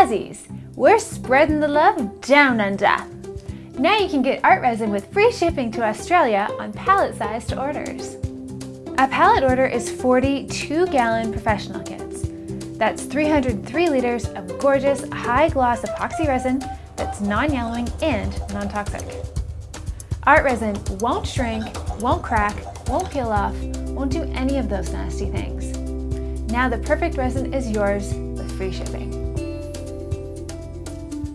Jazzies. we're spreading the love down under. Now you can get ArtResin with free shipping to Australia on pallet-sized orders. A pallet order is 42-gallon professional kits. That's 303 liters of gorgeous, high-gloss epoxy resin that's non-yellowing and non-toxic. ArtResin won't shrink, won't crack, won't peel off, won't do any of those nasty things. Now the perfect resin is yours with free shipping.